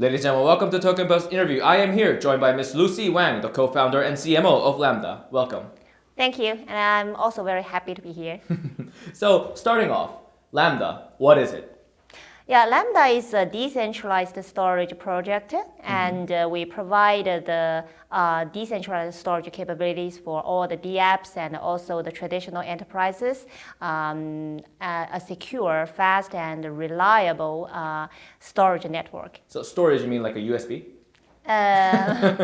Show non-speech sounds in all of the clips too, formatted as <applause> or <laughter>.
Ladies and gentlemen, welcome to Token Post interview. I am here joined by Ms. Lucy Wang, the co-founder and CMO of Lambda. Welcome. Thank you, and I'm also very happy to be here. <laughs> so, starting off, Lambda, what is it? Yeah, Lambda is a decentralized storage project, mm -hmm. and uh, we provide the uh, decentralized storage capabilities for all the DApps and also the traditional enterprises, um, a, a, secure, fast, and reliable uh, storage network. So storage, you mean like a USB? Uh,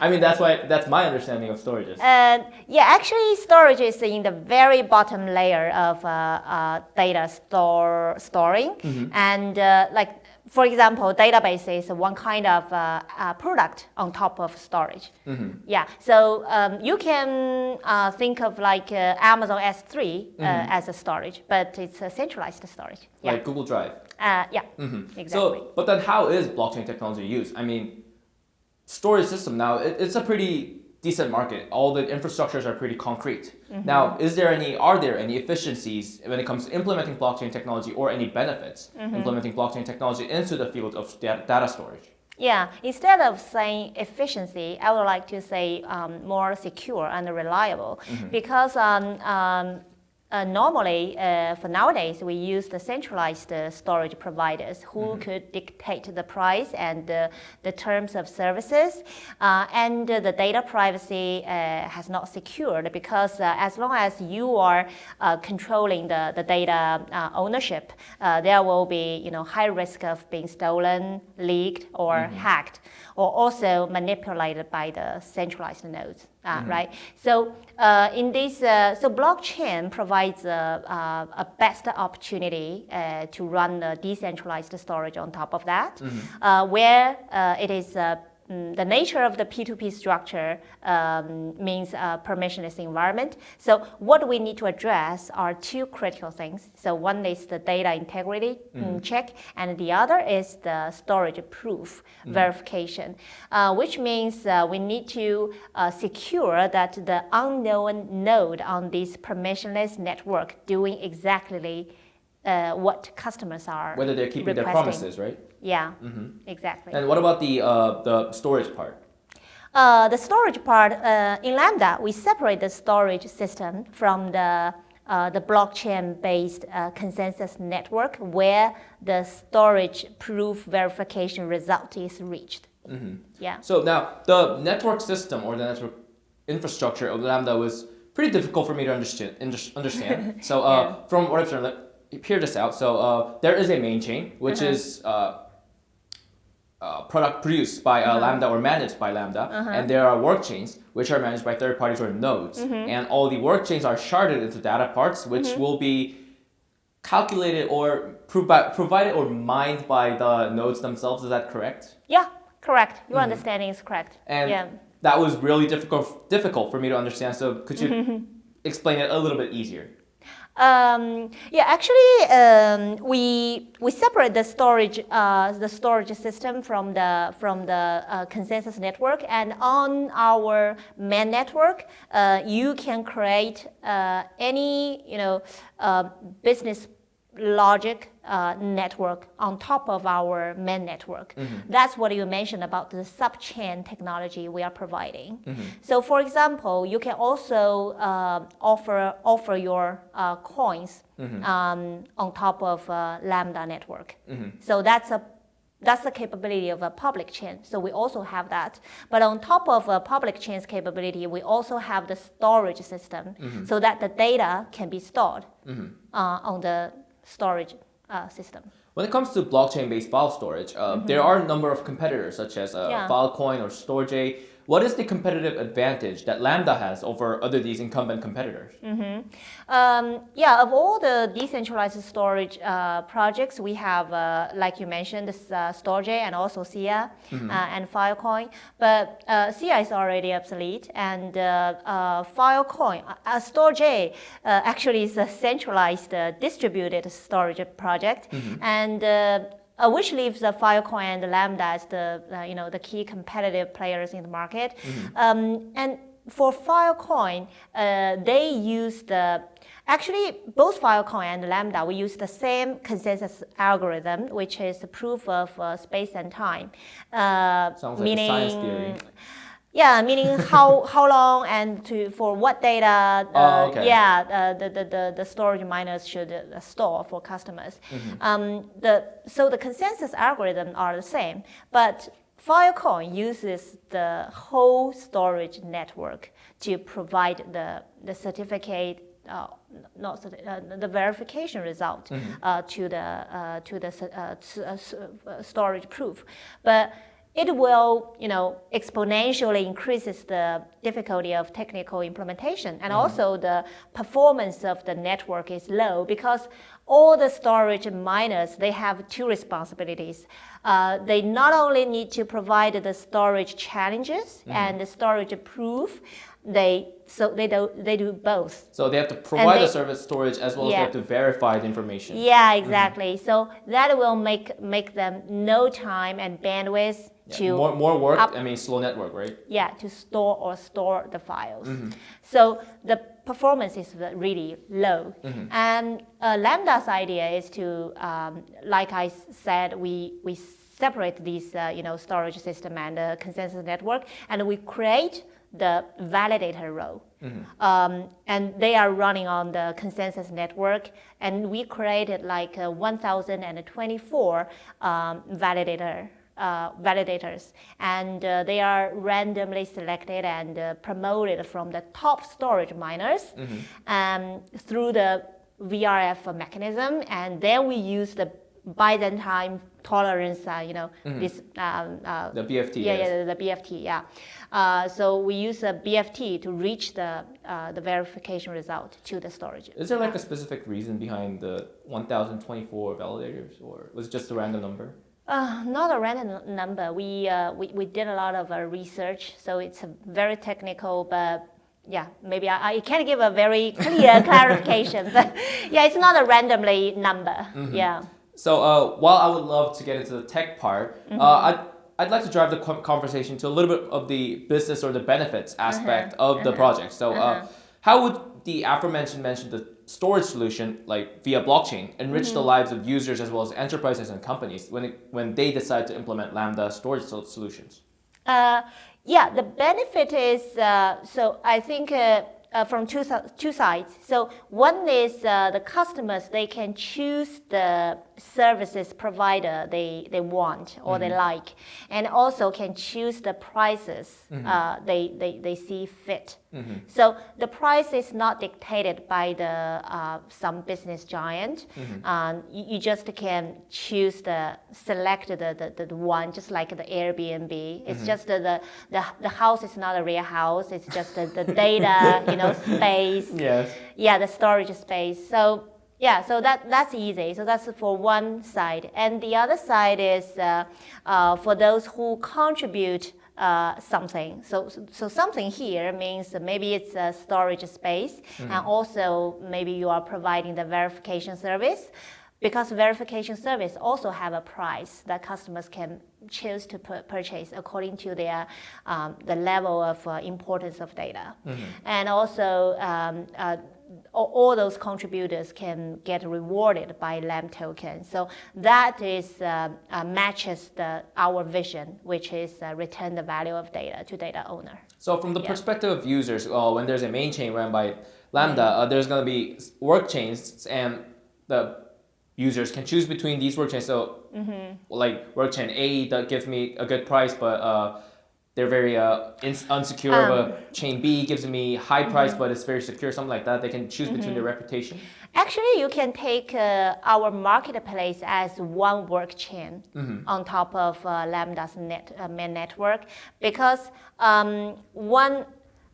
<laughs> I mean, that's why that's my understanding of storages. Uh, yeah, actually, storage is in the very bottom layer of uh, uh data store storing, mm -hmm. and uh, like for example, database is one kind of uh, product on top of storage. Mm -hmm. Yeah, so um, you can think of like Amazon S3 mm -hmm. as a storage, but it's a centralized storage. Yeah. Like Google Drive. yeah, mm-hmm. exactly. So, but then how is blockchain technology used? I mean, storage system now, it, it's a pretty decent market. All the infrastructures are pretty concrete. Mm -hmm. Now, is there any, are there any efficiencies when it comes to implementing blockchain technology or any benefits mm -hmm. implementing blockchain technology into the field of data storage? Yeah, instead of saying efficiency, I would like to say um, more secure and reliable mm -hmm. because um, um, uh, normally, uh, for nowadays, we use the centralized uh, storage providers who mm -hmm. could dictate the price and the terms of services. Uh, and the data privacy uh, has not secured because uh, as long as you are controlling the, the data ownership, there will be you know, high risk of being stolen, leaked, or mm -hmm. hacked, or also manipulated by the centralized nodes uh, mm right? So uh, in this, uh, so blockchain provides a, a best opportunity uh, to run the decentralized storage on top of that, mm -hmm. where uh, it is the nature of the P2P structure um, means a permissionless environment. So what we need to address are two critical things. So one is the data integrity mm. check, and the other is the storage proof mm. verification, uh, which means uh, we need to uh, secure that the unknown node on this permissionless network doing exactly uh, what customers are Whether they're keeping requesting. their promises, right? Yeah, mm -hmm. exactly. And what about the, uh, the storage part? Uh, the storage part, uh, in Lambda, we separate the storage system from the, uh, the blockchain-based uh, consensus network where the storage proof verification result is reached. Mm -hmm. Yeah. So now, the network system or the network infrastructure of Lambda was pretty difficult for me to understand. understand. <laughs> so uh, yeah. from what I've learned, hear this out. So there is a main chain, which -huh. is uh, product produced by uh, uh -huh. Lambda or managed by Lambda, -huh. and there are work chains which are managed by third parties or nodes. Mm -hmm. And all the work chains are sharded into data parts, which mm -hmm. will be calculated or provi provided or mined by the nodes themselves. Is that correct? Yeah, correct. Your mm -hmm. understanding is correct. And yeah. that was really difficult difficult for me to understand. So could you <laughs> explain it a little bit easier? Um, yeah, actually, um, we we separate the storage uh, the storage system from the from the uh, consensus network, and on our main network, uh, you can create uh, any you know uh, business logic uh, network on top of our main network. Mm -hmm. That's what you mentioned about the subchain technology we are providing. Mm -hmm. So for example, you can also uh, offer, offer your uh, coins mm -hmm. um, on top of Lambda network. Mm-hmm. So that's a that's the capability of a public chain. So we also have that. But on top of a public chain's capability, we also have the storage system mm -hmm. so that the data can be stored mm -hmm. uh, on the storage uh, system. When it comes to blockchain-based file storage, uh, mm -hmm. there are a number of competitors such as uh, yeah. Filecoin or Storj what is the competitive advantage that Lambda has over other these incumbent competitors? Mm -hmm. um, yeah, of all the decentralized storage uh, projects, we have, uh, like you mentioned, uh, Storj and also Sia mm -hmm. and Filecoin. But uh, Sia is already obsolete, and uh, uh, Filecoin, uh, Storj actually is a centralized distributed storage project, mm -hmm. and uh, which leaves the Filecoin and Lambda as the uh, you know the key competitive players in the market. Mm -hmm. um, and for Filecoin, uh, they use the Actually, both Filecoin and Lambda, we use the same consensus algorithm, which is the proof of uh, space and time. Uh, Sounds like meaning, science theory. Yeah, meaning how, <laughs> how long and to for what data. Uh, oh, okay. Yeah, uh, the, the, the, the storage miners should uh, store for customers. Mm -hmm. um, the, so the consensus algorithm are the same, but Filecoin uses the whole storage network to provide the, the certificate uh, not uh, the verification result mm -hmm. to the to the storage proof, but it will, you know, exponentially increases the difficulty of technical implementation. And mm -hmm. also the performance of the network is low because all the storage miners, they have two responsibilities. Uh, they not only need to provide the storage challenges mm -hmm. and the storage proof, they so they do they do both. So they have to provide they, the service storage as well yeah. as they have to verify the information. Yeah, exactly. Mm -hmm. So that will make make them no time and bandwidth yeah. to more, more work. Up, I mean, slow network, right? Yeah, to store or store the files. Mm -hmm. So the performance is really low. Mm -hmm. And uh, Lambda's idea is to, um, like I said, we we separate these, uh, you know, storage system and the consensus network, and we create the validator role. Mm -hmm. um, and they are running on the consensus network. And we created like 1,024 um, validator uh, validators. And uh, they are randomly selected and uh, promoted from the top storage miners mm -hmm. um, through the VRF mechanism. And then we use the Byzantine time tolerance, uh, you know, mm -hmm. this um, uh, the BFT. Yeah, yes. yeah, the BFT. Yeah. Uh, so we use a BFT to reach the uh, the verification result to the storage. Is there like a specific reason behind the 1,024 validators, or was it just a random number? Uh, not a random number. We, uh, we, we did a lot of uh, research, so it's very technical, but yeah, maybe I, I can't give a very clear <laughs> clarification, but yeah, it's not a randomly number. Mm -hmm. Yeah. So uh, while I would love to get into the tech part, mm -hmm. I'd, I'd like to drive the conversation to a little bit of the business or the benefits aspect -huh. of the uh-huh. project. So uh, -huh. how would the aforementioned mentioned the storage solution, like via blockchain, enrich mm -hmm. the mm-hmm. lives of users as well as enterprises and companies when, it, when they decide to implement Lambda storage solutions? Uh, yeah, the benefit is, uh, so I think uh, uh, from two, two sides. So one is uh, the customers, they can choose the services provider they, they want or mm -hmm. they mm-hmm. like, and also can choose the prices mm -hmm. uh, they, they, they see fit. Mm -hmm. So the price is not dictated by the uh, some business giant. Mm-hmm. Um, you, you, just can choose the select the, the, the, one, just like the Airbnb. It's mm-hmm. just the, the, the house is not a real house. It's just the, the data, <laughs> you know, space. Yes. Yeah, the storage space. So yeah, so that, that's easy. So that's for one side. And the other side is uh, uh, for those who contribute uh, something. So, so something here means maybe it's a storage space, mm -hmm. and also maybe you are providing the verification service because verification service also have a price that customers can choose to purchase according to their um, the level of uh, importance of data, mm -hmm. and also. Um, uh, all those contributors can get rewarded by LAM token. So that is uh, uh, matches the, our vision, which is uh, return the value of data to data owner. So from the yeah. perspective of users, uh, when there's a main chain run by Lambda, mm -hmm. there's going to be work chains and the users can choose between these work chains. So mm -hmm. like work chain A that gives me a good price, but uh, they're very uh, unsecure. Um, but chain B gives me high price, mm -hmm. but it's very secure, something like that. They can choose between their mm-hmm. reputation. Actually, you can take uh, our marketplace as one work chain mm -hmm. on top of uh, Lambda's net, uh, main network because um, one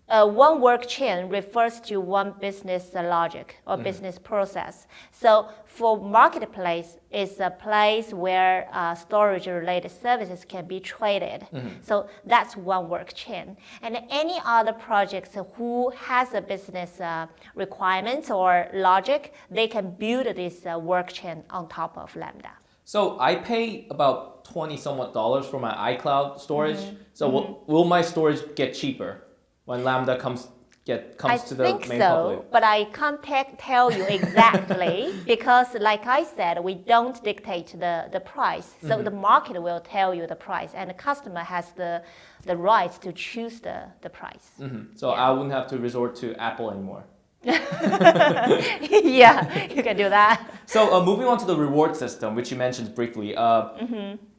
uh, one work chain refers to one business logic or mm. business process. So for marketplace, it's a place where uh, storage related services can be traded. Mm -hmm. So that's one work chain. And any other projects who has a business uh, requirements or logic, they can build this uh, work chain on top of Lambda. So I pay about 20 somewhat dollars for my iCloud storage. Mm -hmm. So mm -hmm. will, will my storage get cheaper? When Lambda comes get comes I to the main so, public? but I can't tell you exactly <laughs> because, like I said, we don't dictate the, the price. So Mm-hmm. the market will tell you the price, and the customer has the, the right to choose the, the price. Mhm. So Yeah. I wouldn't have to resort to Apple anymore. <laughs> yeah, you can do that. <laughs> So uh, moving on to the reward system, which you mentioned briefly. Uh,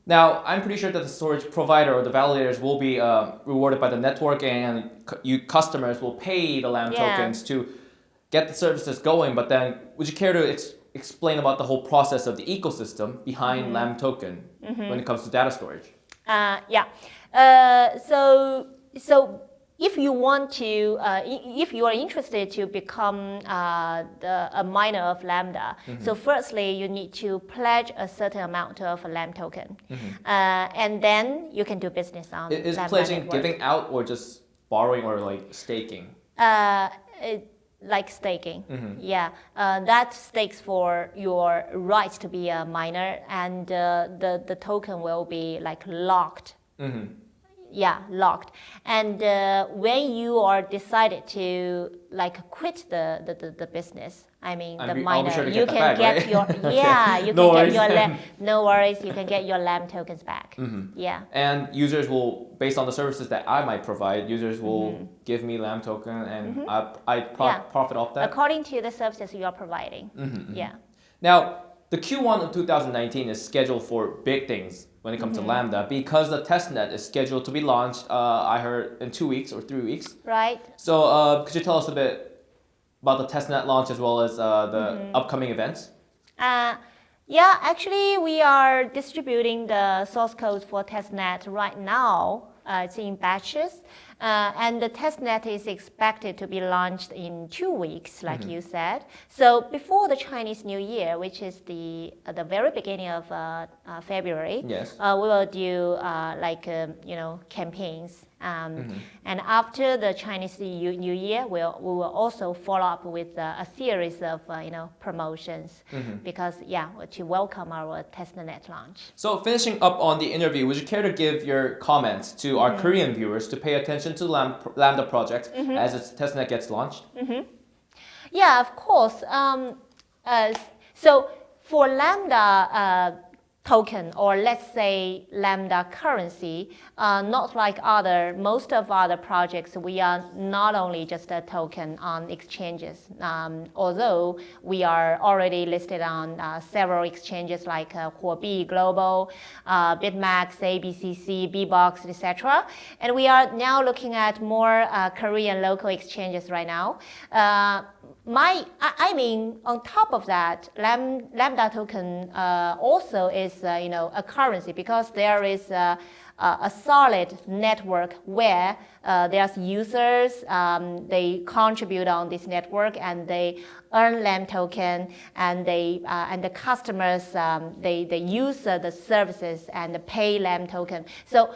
Now, I'm pretty sure that the storage provider or the validators will be uh, rewarded by the network, and you customers will pay the LAM Yeah. tokens to get the services going. But then, would you care to ex- explain about the whole process of the ecosystem behind LAM token when it comes to data storage? Uh, yeah. Uh, so so if you want to, uh, if you are interested to become uh, the, a miner of Lambda, Mm-hmm. so firstly you need to pledge a certain amount of Lam token, Mm-hmm. uh, and then you can do business on Is pledging network. giving out or just borrowing or like staking? Uh, it, like staking. Mm-hmm. Yeah, uh, that stakes for your right to be a miner, and uh, the the token will be like locked. Mm-hmm. Yeah, locked. And uh, when you are decided to like quit the the, the, the business, I mean the miner, sure you can back, get right? your <laughs> yeah, you No can worries get your lam, <laughs> no worries, you can get your LAM tokens back. Mm-hmm. Yeah. And users will, based on the services that I might provide, users will Mm-hmm. give me LAM token and I, I pro- Yeah. profit off that. According to the services you are providing. Mm-hmm, Yeah. Now, the Q1 of 2019 is scheduled for big things when it comes Mm-hmm. to Lambda because the testnet is scheduled to be launched, uh, I heard, in two weeks or three weeks. Right. So, uh, could you tell us a bit about the testnet launch as well as uh, the Mm-hmm. upcoming events? Uh, yeah, actually, we are distributing the source code for testnet right now. Uh, it's in batches, uh, and the testnet is expected to be launched in two weeks, like you said. So before the Chinese New Year, which is the uh, the very beginning of uh, uh, February, Yes. uh, we will do uh, like um, you know campaigns. Um, And after the Chinese New New Year, we'll, we will also follow up with uh, a series of uh, you know promotions because yeah, to welcome our testnet launch. So, finishing up on the interview, would you care to give your comments to Mm-hmm. our Korean viewers to pay attention to Lam- Lambda project Mm-hmm. as its testnet gets launched? Yeah, of course. Um, uh, so for Lambda uh, token, or let's say Lambda currency, uh, not like other most of other projects, we are not only just a token on exchanges. Um, although we are already listed on uh, several exchanges like uh, Huobi Global, uh, BitMax, ABCC, Bbox, etc. And we are now looking at more uh, Korean local exchanges right now. Uh, my, I mean, on top of that, Lam, Lambda token uh, also is, uh, you know, a currency because there is uh, a, a solid network where uh, there's users, um, they contribute on this network and they earn LAM token and they uh, and the customers um, they they use uh, the services and pay LAM token. So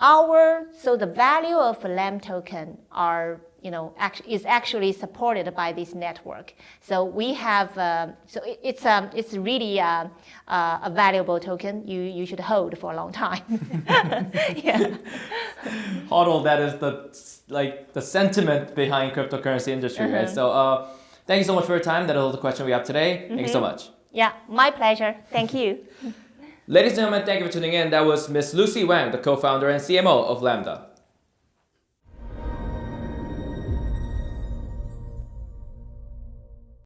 our so the value of a LAM token are you know act, is actually supported by this network. So we have uh, so it, it's um, it's really uh, uh, a valuable token you you should hold for a long time. <laughs> yeah. HODL, that is the like the sentiment behind cryptocurrency industry, right? Uh-huh. So, uh, thank you so much for your time. That is all the question we have today. Thank you so Mm-hmm. much. Yeah, my pleasure. Thank you. <laughs> Ladies and gentlemen, thank you for tuning in. That was Miss Lucy Wang, the co-founder and CMO of Lambda.